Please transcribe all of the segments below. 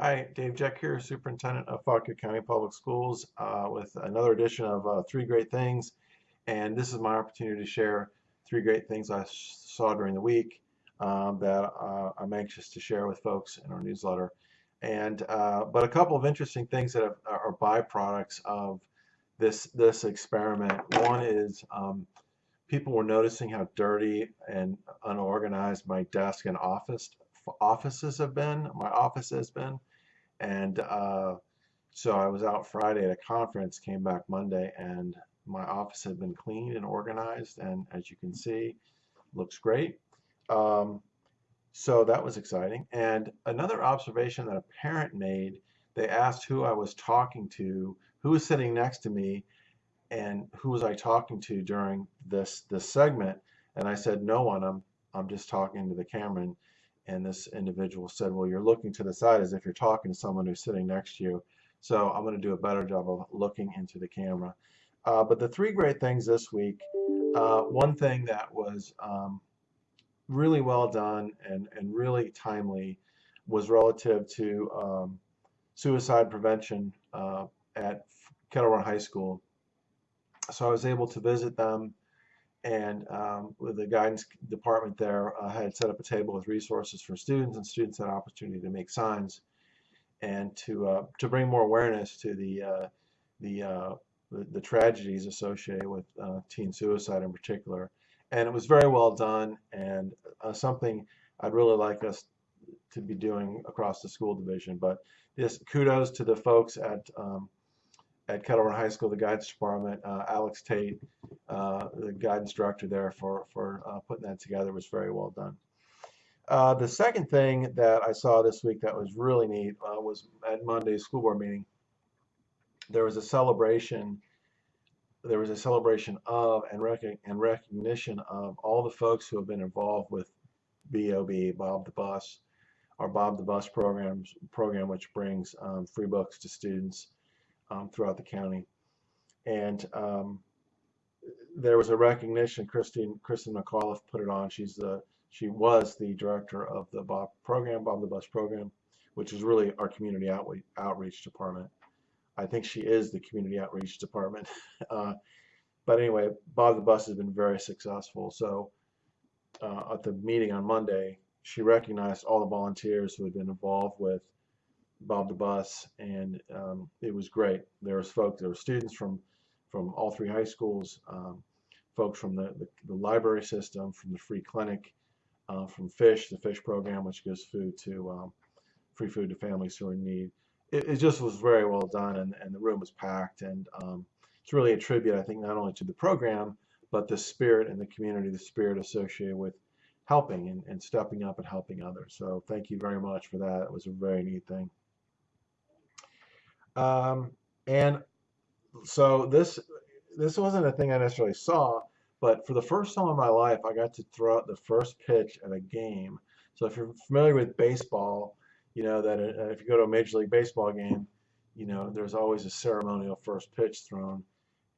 Hi, Dave Jeck here, Superintendent of Fauquier County Public Schools, uh, with another edition of uh, Three Great Things. And this is my opportunity to share three great things I saw during the week um, that uh, I'm anxious to share with folks in our newsletter. And uh, but a couple of interesting things that are byproducts of this this experiment. One is um, people were noticing how dirty and unorganized my desk and office offices have been. My office has been, and uh, so I was out Friday at a conference, came back Monday, and my office had been cleaned and organized, and as you can see, looks great. Um, so that was exciting. And another observation that a parent made, they asked who I was talking to, who was sitting next to me, and who was I talking to during this this segment. And I said, no one. I'm I'm just talking to the camera. And, and this individual said, well, you're looking to the side as if you're talking to someone who's sitting next to you. So I'm going to do a better job of looking into the camera. Uh, but the three great things this week, uh, one thing that was um, really well done and, and really timely was relative to um, suicide prevention uh, at Kettle Run High School. So I was able to visit them and um, with the guidance department there uh, had set up a table with resources for students and students had opportunity to make signs and to uh, to bring more awareness to the uh, the, uh, the, the tragedies associated with uh, teen suicide in particular. And it was very well done and uh, something I'd really like us to be doing across the school division. But this kudos to the folks at um, at Kettle High School, the guidance department, uh, Alex Tate, uh, the guidance director there for, for uh, putting that together was very well done. Uh, the second thing that I saw this week that was really neat uh, was at Monday's school board meeting. There was a celebration. There was a celebration of and, rec and recognition of all the folks who have been involved with BOB, Bob the Bus, our Bob the Bus programs program, which brings um, free books to students um, throughout the county. And um, there was a recognition. Christine Kristen McAuliffe put it on. She's the she was the director of the Bob program, Bob the Bus program, which is really our community outreach outreach department. I think she is the community outreach department. uh, but anyway, Bob the Bus has been very successful. So uh, at the meeting on Monday, she recognized all the volunteers who had been involved with Bob the Bus, and um, it was great. There was folks, there were students from from all three high schools, um, folks from the, the, the, library system, from the free clinic, uh, from FISH, the FISH program, which gives food to um, free food to families who are in need. It, it, just was very well done, and, and the room was packed, and um, it's really a tribute, I think, not only to the program, but the spirit in the community, the spirit associated with helping and, and stepping up and helping others. So thank you very much for that. It was a very neat thing. Um, and so this this wasn't a thing I necessarily saw, but for the first time in my life, I got to throw out the first pitch at a game. So if you're familiar with baseball, you know that uh, if you go to a Major League Baseball game, you know there's always a ceremonial first pitch thrown.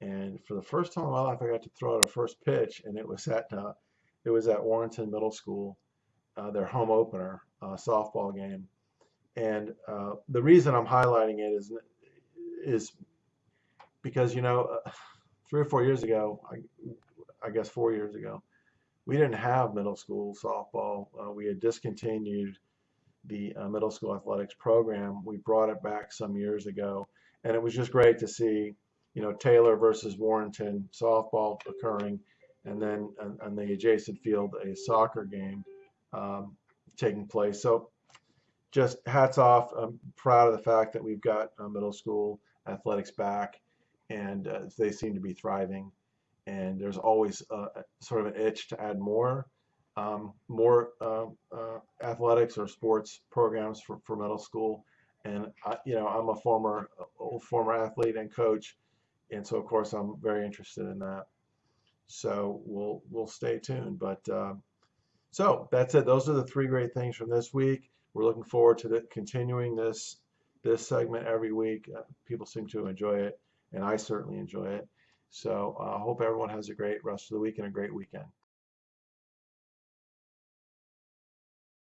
And for the first time in my life, I got to throw out a first pitch, and it was at uh, it was at Warrenton Middle School, uh, their home opener uh, softball game. And uh, the reason I'm highlighting it is is because you know three or four years ago, I, I, guess four years ago, we didn't have middle school softball. Uh, we had discontinued the uh, middle school athletics program. We brought it back some years ago, and it was just great to see, you know, Taylor versus Warrenton softball occurring, and then on, the adjacent field a soccer game um, taking place. So just hats off. I'm proud of the fact that we've got uh, middle school athletics back, and uh, they seem to be thriving. And there's always a, sort of an itch to add more, um, more uh, uh, athletics or sports programs for, for middle school. And I, you know, I'm a former former athlete and coach, and so of course I'm very interested in that. So we'll we'll stay tuned. But uh, so that's it. Those are the three great things from this week. We're looking forward to the, continuing this this segment every week. Uh, people seem to enjoy it, and I certainly enjoy it. So I uh, hope everyone has a great rest of the week and a great weekend.